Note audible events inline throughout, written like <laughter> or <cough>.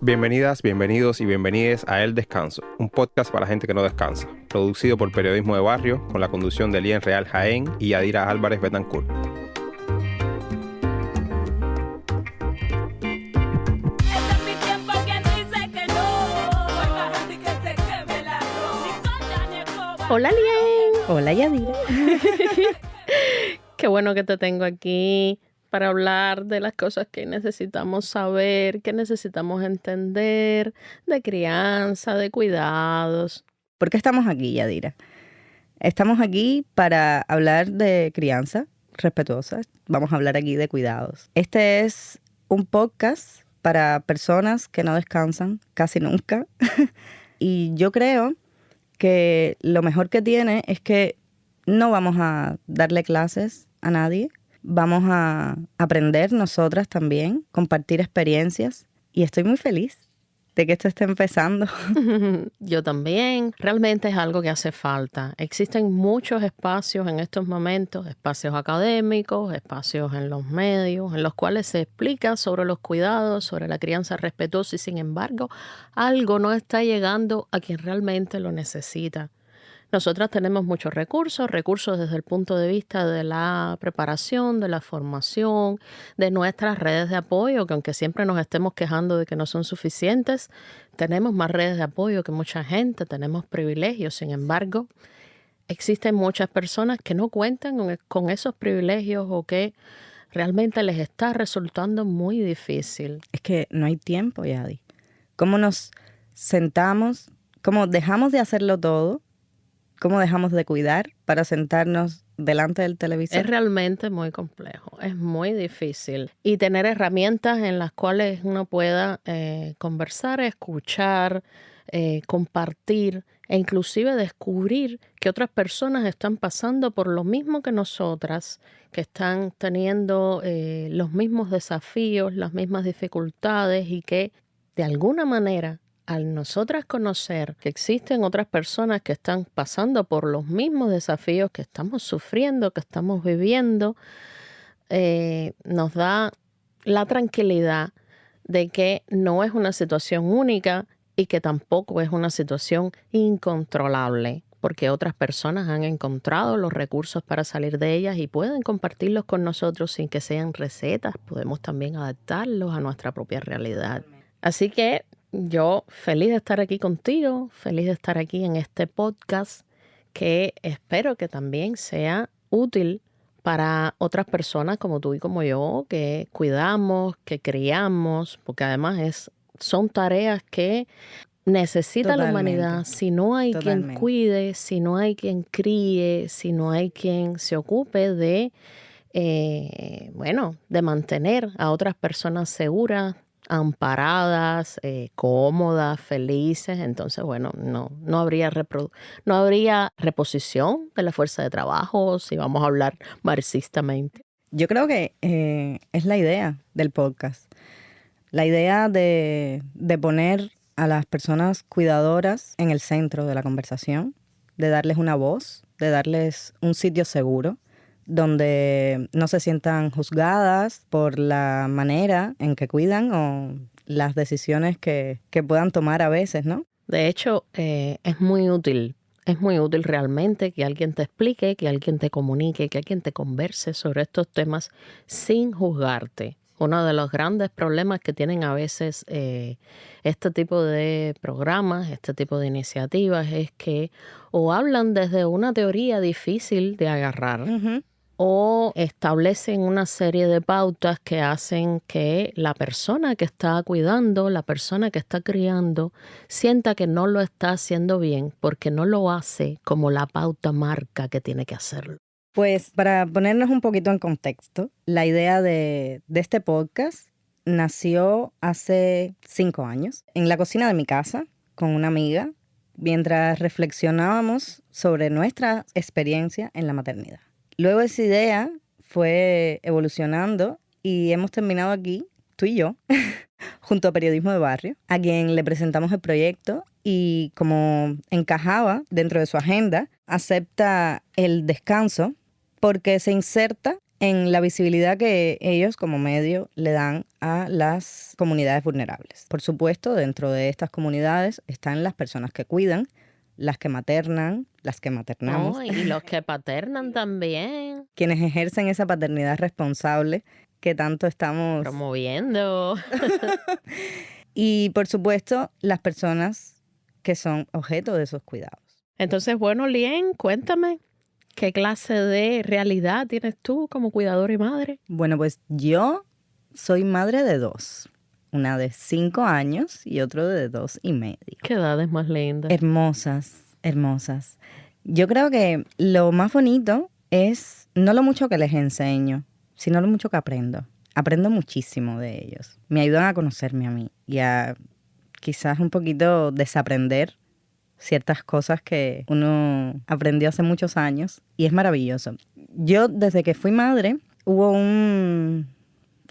Bienvenidas, bienvenidos y bienvenidas a El Descanso, un podcast para gente que no descansa, producido por Periodismo de Barrio, con la conducción de Lien Real Jaén y Adira Álvarez Betancourt. Este. Hola, Lien. Hola Yadira. <laughs> Qué bueno que te tengo aquí para hablar de las cosas que necesitamos saber, que necesitamos entender, de crianza, de cuidados. ¿Por qué estamos aquí, Yadira? Estamos aquí para hablar de crianza respetuosa. Vamos a hablar aquí de cuidados. Este es un podcast para personas que no descansan casi nunca. <laughs> y yo creo que lo mejor que tiene es que no vamos a darle clases a nadie. Vamos a aprender nosotras también, compartir experiencias. Y estoy muy feliz de que esto esté empezando. <laughs> Yo también. Realmente es algo que hace falta. Existen muchos espacios en estos momentos, espacios académicos, espacios en los medios, en los cuales se explica sobre los cuidados, sobre la crianza respetuosa y sin embargo algo no está llegando a quien realmente lo necesita. Nosotras tenemos muchos recursos, recursos desde el punto de vista de la preparación, de la formación, de nuestras redes de apoyo, que aunque siempre nos estemos quejando de que no son suficientes, tenemos más redes de apoyo que mucha gente, tenemos privilegios, sin embargo, existen muchas personas que no cuentan con, con esos privilegios o que realmente les está resultando muy difícil. Es que no hay tiempo, Yadi. ¿Cómo nos sentamos? ¿Cómo dejamos de hacerlo todo? ¿Cómo dejamos de cuidar para sentarnos delante del televisor? Es realmente muy complejo, es muy difícil. Y tener herramientas en las cuales uno pueda eh, conversar, escuchar, eh, compartir e inclusive descubrir que otras personas están pasando por lo mismo que nosotras, que están teniendo eh, los mismos desafíos, las mismas dificultades y que de alguna manera al nosotras conocer que existen otras personas que están pasando por los mismos desafíos que estamos sufriendo, que estamos viviendo, eh, nos da la tranquilidad de que no es una situación única y que tampoco es una situación incontrolable, porque otras personas han encontrado los recursos para salir de ellas y pueden compartirlos con nosotros sin que sean recetas, podemos también adaptarlos a nuestra propia realidad. Así que yo feliz de estar aquí contigo, feliz de estar aquí en este podcast que espero que también sea útil para otras personas como tú y como yo, que cuidamos, que criamos, porque además es, son tareas que necesita la humanidad. Si no hay quien cuide, si no hay quien críe, si no hay quien se ocupe de, eh, bueno, de mantener a otras personas seguras, amparadas, eh, cómodas, felices, entonces, bueno, no, no, habría no habría reposición de la fuerza de trabajo, si vamos a hablar marxistamente. Yo creo que eh, es la idea del podcast. La idea de, de poner a las personas cuidadoras en el centro de la conversación, de darles una voz, de darles un sitio seguro, donde no se sientan juzgadas por la manera en que cuidan o las decisiones que, que puedan tomar a veces, ¿no? De hecho, eh, es muy útil, es muy útil realmente que alguien te explique, que alguien te comunique, que alguien te converse sobre estos temas sin juzgarte. Uno de los grandes problemas que tienen a veces eh, este tipo de programas, este tipo de iniciativas, es que o hablan desde una teoría difícil de agarrar. O establecen una serie de pautas que hacen que la persona que está cuidando, la persona que está criando, sienta que no lo está haciendo bien porque no lo hace como la pauta marca que tiene que hacerlo. Pues para ponernos un poquito en contexto, la idea de, este podcast nació hace cinco años en la cocina de mi casa con una amiga mientras reflexionábamos sobre nuestra experiencia en la maternidad. Luego esa idea fue evolucionando y hemos terminado aquí, tú y yo, <laughs> junto a Periodismo de Barrio, a quien le presentamos el proyecto y como encajaba dentro de su agenda, acepta el descanso porque se inserta en la visibilidad que ellos como medio le dan a las comunidades vulnerables. Por supuesto, dentro de estas comunidades están las personas que cuidan, las que maternan, las que maternamos, No, y los que paternan también, <laughs> quienes ejercen esa paternidad responsable que tanto estamos... promoviendo. <laughs> Y por supuesto, las personas que son objeto de esos cuidados. Entonces, bueno, Lien, cuéntame, ¿qué clase de realidad tienes tú como cuidadora y madre? Bueno, pues yo soy madre de dos. Una de cinco años y otro de dos y medio. ¿Qué edades más lindas? Hermosas, hermosas. Yo creo que lo más bonito es no lo mucho que les enseño, sino lo mucho que aprendo. Aprendo muchísimo de ellos. Me ayudan a conocerme a mí y a quizás un poquito desaprender ciertas cosas que uno aprendió hace muchos años y es maravilloso. Yo desde que fui madre hubo un,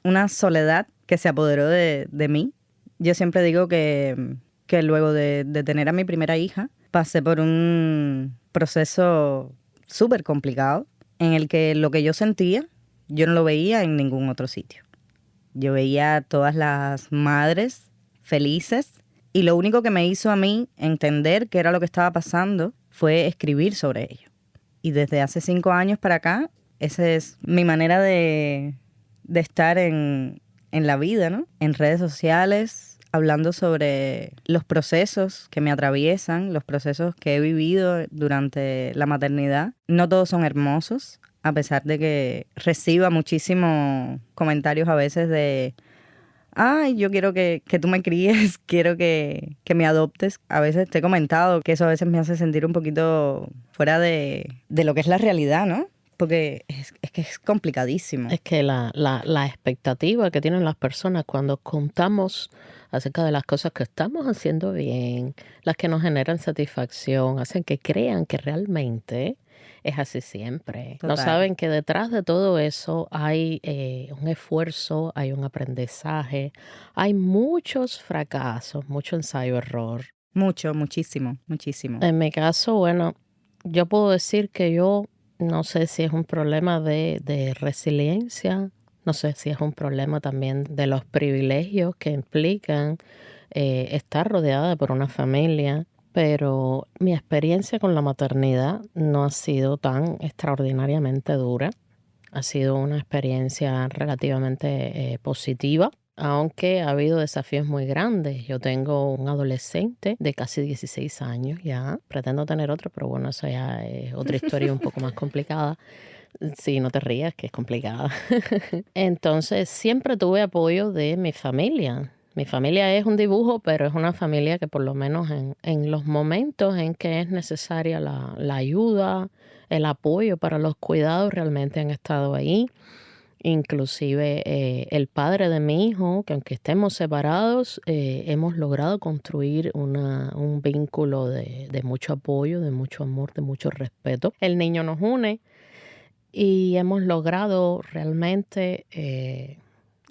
una soledad que se apoderó de, de mí. Yo siempre digo que, que luego de, de tener a mi primera hija pasé por un proceso súper complicado en el que lo que yo sentía yo no lo veía en ningún otro sitio. Yo veía a todas las madres felices y lo único que me hizo a mí entender qué era lo que estaba pasando fue escribir sobre ello. Y desde hace cinco años para acá, esa es mi manera de, de estar en, en la vida, ¿no? En redes sociales, hablando sobre los procesos que me atraviesan, los procesos que he vivido durante la maternidad. No todos son hermosos, a pesar de que reciba muchísimos comentarios a veces de, ay, yo quiero que, que tú me críes, <laughs> quiero que, que me adoptes. A veces te he comentado que eso a veces me hace sentir un poquito fuera de, de lo que es la realidad, ¿no? Porque que es complicadísimo. Es que la, la, la expectativa que tienen las personas cuando contamos acerca de las cosas que estamos haciendo bien, las que nos generan satisfacción, hacen que crean que realmente es así siempre. No saben que detrás de todo eso hay eh, un esfuerzo, hay un aprendizaje, hay muchos fracasos, mucho ensayo-error. Mucho, muchísimo, muchísimo. En mi caso, bueno, yo puedo decir que yo no sé si es un problema de, de resiliencia, no sé si es un problema también de los privilegios que implican eh, estar rodeada por una familia, pero mi experiencia con la maternidad no ha sido tan extraordinariamente dura. Ha sido una experiencia relativamente eh, positiva, aunque ha habido desafíos muy grandes. Yo tengo un adolescente de casi 16 años ya. Pretendo tener otro, pero bueno, eso ya es otra historia un poco más <laughs> complicada. Sí, no te rías, que es complicada. <laughs> Entonces, siempre tuve apoyo de mi familia. Mi familia es un dibujo, pero es una familia que por lo menos en, en los momentos en que es necesaria la, la ayuda, el apoyo para los cuidados, realmente han estado ahí. Inclusive eh, el padre de mi hijo, que aunque estemos separados, eh, hemos logrado construir una, un vínculo de, de mucho apoyo, de mucho amor, de mucho respeto. El niño nos une y hemos logrado realmente eh,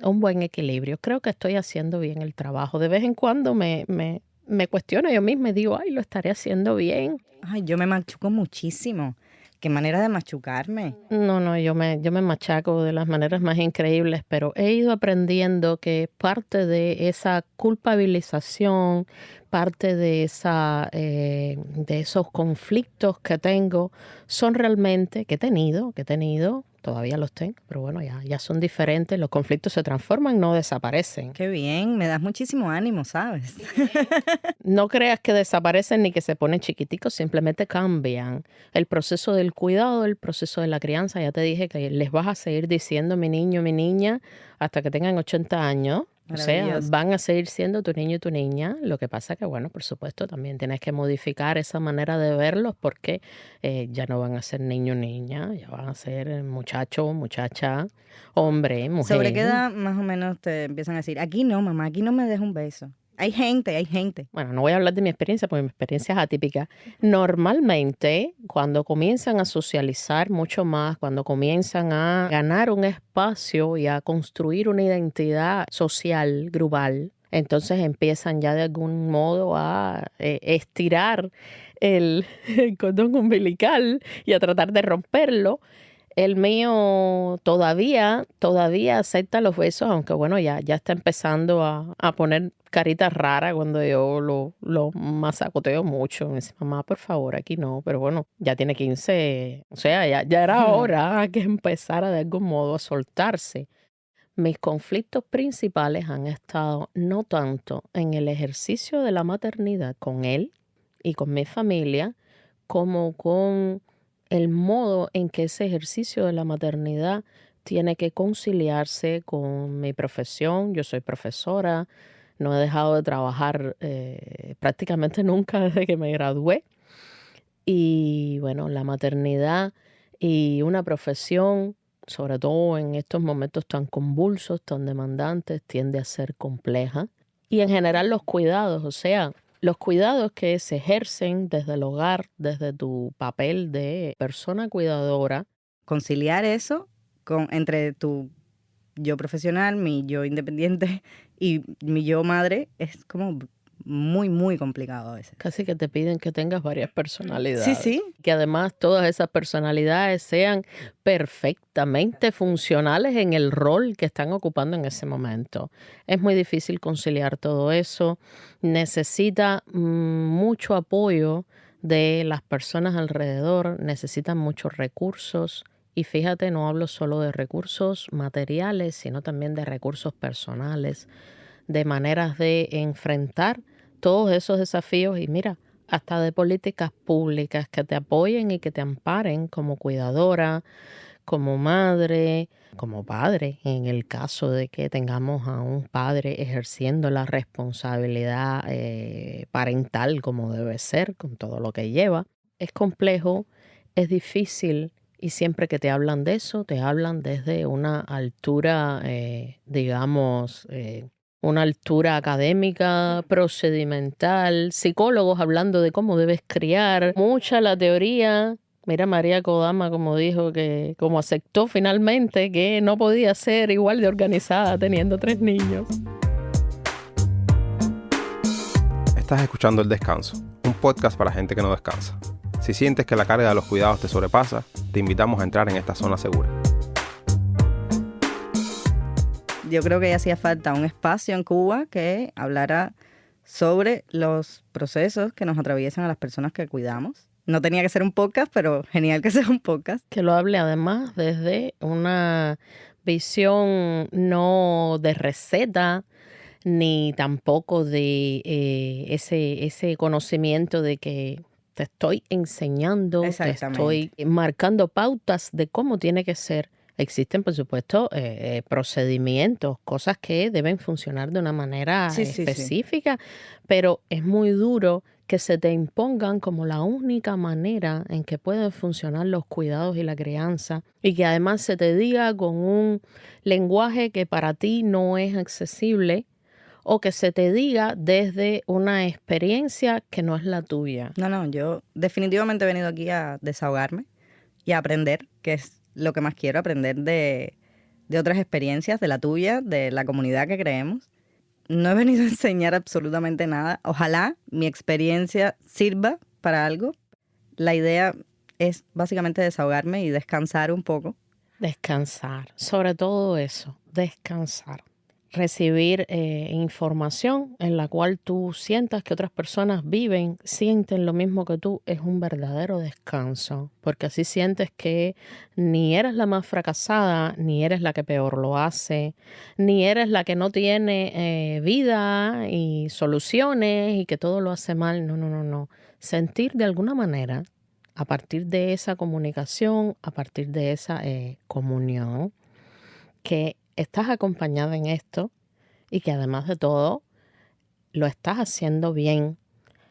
un buen equilibrio. Creo que estoy haciendo bien el trabajo. De vez en cuando me, me, me cuestiono yo misma y digo, ay, lo estaré haciendo bien. Ay, yo me machuco muchísimo. Qué manera de machucarme. No, no, yo me, yo me machaco de las maneras más increíbles, pero he ido aprendiendo que parte de esa culpabilización, parte de, esa, eh, de esos conflictos que tengo, son realmente, que he tenido, que he tenido, todavía los tengo, pero bueno, ya, ya son diferentes, los conflictos se transforman, no desaparecen. Qué bien, me das muchísimo ánimo, ¿sabes? <laughs> No creas que desaparecen ni que se ponen chiquiticos, simplemente cambian. El proceso del cuidado, el proceso de la crianza, ya te dije que les vas a seguir diciendo mi niño, mi niña, hasta que tengan 80 años. O sea, Maravilloso. van a seguir siendo tu niño y tu niña. Lo que pasa que, bueno, por supuesto, también tienes que modificar esa manera de verlos porque eh, ya no van a ser niño, niña, ya van a ser eh, muchacho, muchacha, hombre, mujer. ¿Sobre qué edad más o menos te empiezan a decir? Aquí no, mamá, aquí no me des un beso. Hay gente, hay gente. Bueno, no voy a hablar de mi experiencia porque mi experiencia es atípica. Normalmente, cuando comienzan a socializar mucho más, cuando comienzan a ganar un espacio y a construir una identidad social, grupal, entonces empiezan ya de algún modo a eh, estirar el, <laughs> el cordón umbilical y a tratar de romperlo. El mío todavía, todavía acepta los besos, aunque bueno, ya, ya está empezando a, a poner caritas raras cuando yo lo, lo masacoteo mucho. Me dice, mamá, por favor, aquí no. Pero bueno, ya tiene 15, o sea, ya, ya era hora <laughs> que empezara de algún modo a soltarse. Mis conflictos principales han estado no tanto en el ejercicio de la maternidad con él y con mi familia, como con el modo en que ese ejercicio de la maternidad tiene que conciliarse con mi profesión. Yo soy profesora, no he dejado de trabajar eh, prácticamente <laughs> nunca desde que me gradué. Y bueno, la maternidad y una profesión, sobre todo en estos momentos tan convulsos, tan demandantes, tiende a ser compleja. Y en general los cuidados, o sea, los cuidados que se ejercen desde el hogar, desde tu papel de persona cuidadora. Conciliar eso con, entre tu yo profesional, mi yo independiente <laughs> y mi yo madre es como muy, muy complicado a veces. Casi que te piden que tengas varias personalidades. Sí, sí. Que además todas esas personalidades sean perfectamente funcionales en el rol que están ocupando en ese momento. Es muy difícil conciliar todo eso. Necesita mm, mucho apoyo de las personas alrededor, necesitan muchos recursos. Y fíjate, no hablo solo de recursos materiales, sino también de recursos personales, de maneras de enfrentar todos esos desafíos y mira, hasta de políticas públicas que te apoyen y que te amparen como cuidadora, como madre, como padre, en el caso de que tengamos a un padre ejerciendo la responsabilidad eh, parental como debe ser, con todo lo que lleva. Es complejo, es difícil y siempre que te hablan de eso, te hablan desde una altura, eh, digamos, eh, una altura académica, procedimental, psicólogos hablando de cómo debes criar, mucha la teoría. Mira María Kodama como dijo que, como aceptó finalmente que no podía ser igual de organizada teniendo tres niños. Estás escuchando El Descanso, un podcast para gente que no descansa. Si sientes que la carga de los cuidados te sobrepasa, te invitamos a entrar en esta zona segura. Yo creo que ya hacía falta un espacio en Cuba que hablara sobre los procesos que nos atraviesan a las personas que cuidamos. No tenía que ser un podcast, pero genial que <laughs> sea un podcast. Que lo hable además desde una visión no de receta, ni tampoco de eh, ese, ese conocimiento de que te estoy enseñando, te estoy marcando pautas de cómo tiene que ser Existen, por supuesto, eh, eh, procedimientos, cosas que deben funcionar de una manera Sí, sí, sí. específica, pero es muy duro que se te impongan como la única manera en que pueden funcionar los cuidados y la crianza y que además se te diga con un lenguaje que para ti no es accesible o que se te diga desde una experiencia que no es la tuya. No, no, yo definitivamente he venido aquí a desahogarme y a aprender, que es lo que más quiero, aprender de, de otras experiencias, de la tuya, de la comunidad que creemos. No he venido a enseñar absolutamente nada. Ojalá mi experiencia sirva para algo. La idea es básicamente desahogarme y descansar un poco. Descansar, sobre todo eso, descansar. Recibir eh, información en la cual tú sientas que otras personas viven, sienten lo mismo que tú, es un verdadero descanso, porque así sientes que ni eres la más fracasada, ni eres la que peor lo hace, ni eres la que no tiene eh, vida y soluciones y que todo lo hace mal. No, no, no, no. Sentir de alguna manera, a partir de esa comunicación, a partir de esa eh, comunión, que estás acompañada en esto y que además de todo lo estás haciendo bien.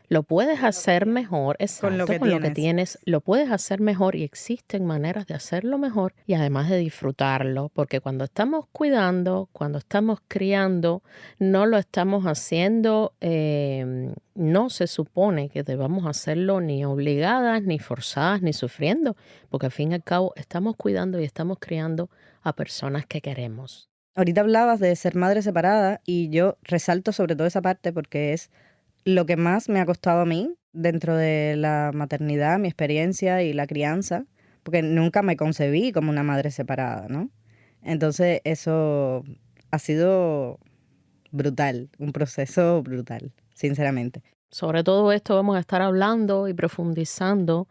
Lo puedes hacer mejor, exacto, Con lo que tienes. tienes, lo puedes hacer mejor y existen maneras de hacerlo mejor y además de disfrutarlo, porque cuando estamos cuidando, cuando estamos criando, no lo estamos haciendo, eh, no se supone que debamos hacerlo ni obligadas, ni forzadas, ni sufriendo, porque al fin y al cabo estamos cuidando y estamos criando a personas que queremos. Ahorita hablabas de ser madre separada y yo resalto sobre todo esa parte porque es lo que más me ha costado a mí dentro de la maternidad, mi experiencia y la crianza, porque nunca me concebí como una madre separada, ¿no? Entonces eso ha sido brutal, un proceso brutal, sinceramente. Sobre todo esto vamos a estar hablando y profundizando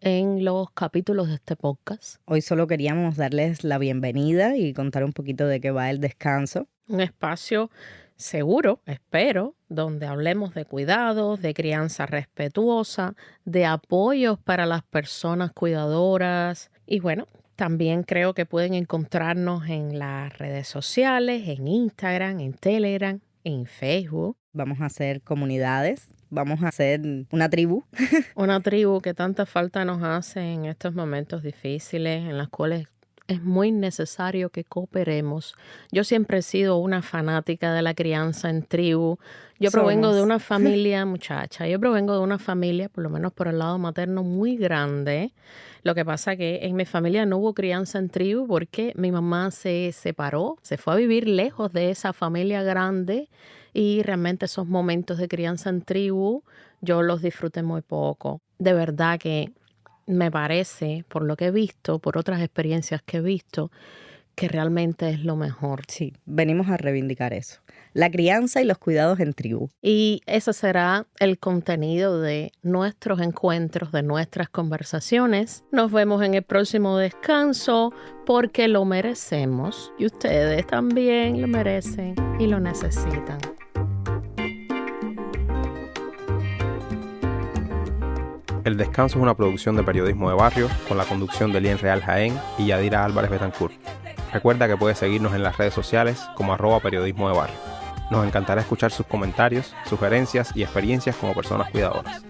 en los capítulos de este podcast. Hoy solo queríamos darles la bienvenida y contar un poquito de qué va el descanso. Un espacio seguro, espero, donde hablemos de cuidados, de crianza respetuosa, de apoyos para las personas cuidadoras y bueno, también creo que pueden encontrarnos en las redes sociales, en Instagram, en Telegram, en Facebook. Vamos a hacer comunidades, vamos a hacer una tribu. <laughs> Una tribu que tanta falta nos hace en estos momentos difíciles en las cuales es muy necesario que cooperemos. Yo siempre he sido una fanática de la crianza en tribu. Yo provengo de una <laughs> familia, muchacha, yo provengo de una familia, por lo menos por el lado materno, muy grande. Lo que pasa que en mi familia no hubo crianza en tribu porque mi mamá se separó, se fue a vivir lejos de esa familia grande y realmente esos momentos de crianza en tribu yo los disfruté muy poco. De verdad que me parece, por lo que he visto, por otras experiencias que he visto, que realmente es lo mejor. Sí, venimos a reivindicar eso. La crianza y los cuidados en tribu. Y ese será el contenido de nuestros encuentros, de nuestras conversaciones. Nos vemos en el próximo descanso porque lo merecemos y ustedes también lo merecen y lo necesitan. El Descanso es una producción de periodismo de barrio con la conducción de Lien Real Jaén y Yadira Álvarez Betancourt. Recuerda que puedes seguirnos en las redes sociales como arroba periodismo de barrio. Nos encantará escuchar sus comentarios, sugerencias y experiencias como personas cuidadoras.